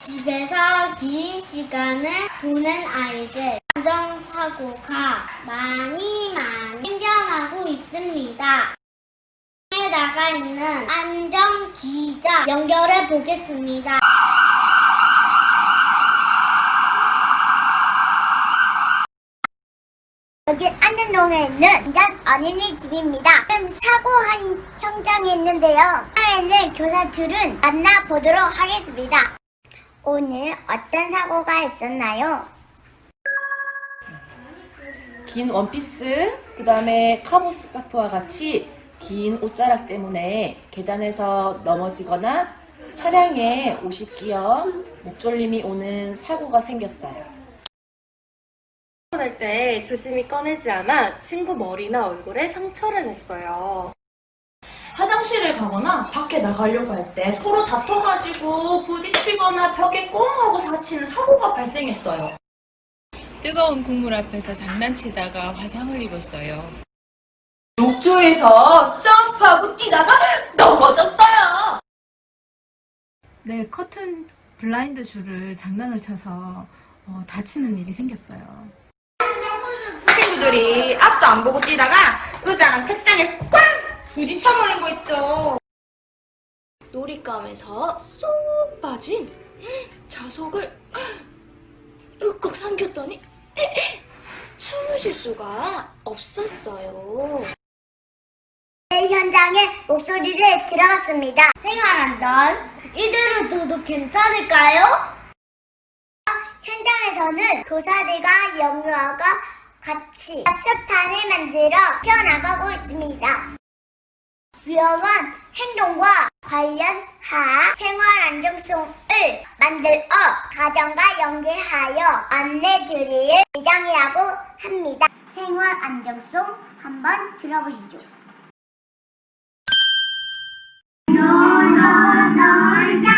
집에서 긴 시간을 보낸 아이들 안전사고가 많이 많이 생겨나고 있습니다. 에 나가 있는 안전기자 연결해 보겠습니다. 여기 안전동에 있는 인간 어린이집입니다. 지금 사고한 현장에 있는데요. 사회는 교사들은 만나보도록 하겠습니다. 오늘 어떤 사고가 있었나요? 긴 원피스, 그 다음에 카보 스카프와 같이 긴 옷자락 때문에 계단에서 넘어지거나 차량에 옷이 끼어 목졸림이 오는 사고가 생겼어요. 할 때 조심히 꺼내지 않아 친구 머리나 얼굴에 상처를 냈어요. 화장실을 가거나 밖에 나가려고 할 때 서로 다퉈가지고 부딪히거나 벽에 꽁 하고 사치는 사고가 발생했어요. 뜨거운 국물 앞에서 장난치다가 화상을 입었어요. 욕조에서 점프하고 뛰다가 넘어졌어요. 네, 커튼 블라인드 줄을 장난을 쳐서 어, 다치는 일이 생겼어요. 친구들이 앞도 안 보고 뛰다가 의자랑 책상에 꽝 부딪혀버린 거 있죠. 놀잇감에서 쏙 빠진 자석을 으꺽 삼켰더니 숨을 쉴 수가 없었어요. 네, 현장에 목소리를 들어봤습니다. 생활안전 이대로 둬도 괜찮을까요? 현장에서는 교사들과 영유아가 같이 합습탄을 만들어 튀어나가고 있습니다. 위험한 행동과 관련한 생활안정성을 만들어 가정과 연계하여 안내드릴 예정이라고 합니다. 생활안정성 한번 들어보시죠. 놀자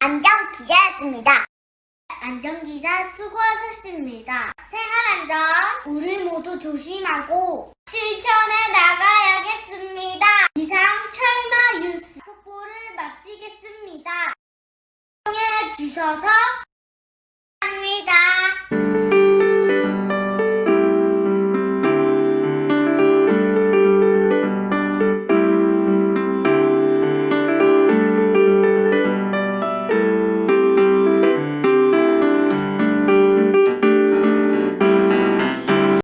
안전기자였습니다. 안전기자 수고하셨습니다. 생활안전 우리 모두 조심하고 실천해 나가요.